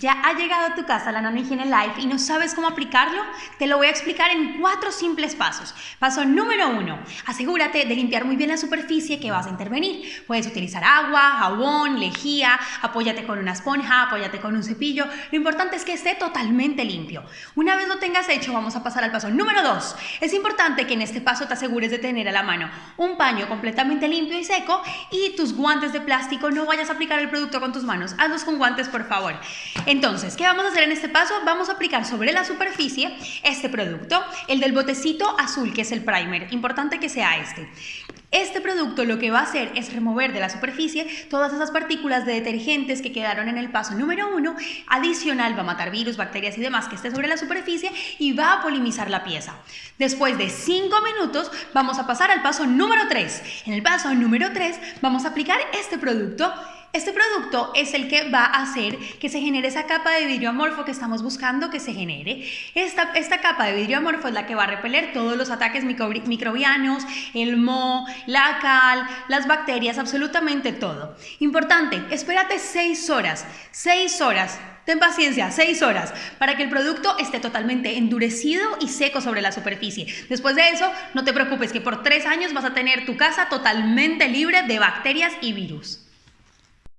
¿Ya ha llegado a tu casa la Higiene Life y no sabes cómo aplicarlo? Te lo voy a explicar en cuatro simples pasos. Paso número uno, asegúrate de limpiar muy bien la superficie que vas a intervenir. Puedes utilizar agua, jabón, lejía, apóyate con una esponja, apóyate con un cepillo. Lo importante es que esté totalmente limpio. Una vez lo tengas hecho, vamos a pasar al paso número dos. Es importante que en este paso te asegures de tener a la mano un paño completamente limpio y seco y tus guantes de plástico. No vayas a aplicar el producto con tus manos. Hazlos con guantes, por favor. Entonces, ¿qué vamos a hacer en este paso? Vamos a aplicar sobre la superficie este producto, el del botecito azul, que es el primer. Importante que sea este. Este producto lo que va a hacer es remover de la superficie todas esas partículas de detergentes que quedaron en el paso número uno. Adicional va a matar virus, bacterias y demás que esté sobre la superficie y va a polimizar la pieza. Después de 5 minutos vamos a pasar al paso número 3. En el paso número 3 vamos a aplicar este producto este producto es el que va a hacer que se genere esa capa de vidrio amorfo que estamos buscando que se genere. Esta, esta capa de vidrio amorfo es la que va a repeler todos los ataques microbianos, el moho, la cal, las bacterias, absolutamente todo. Importante, espérate 6 horas, 6 horas Ten paciencia, 6 horas, para que el producto esté totalmente endurecido y seco sobre la superficie. Después de eso, no te preocupes que por 3 años vas a tener tu casa totalmente libre de bacterias y virus.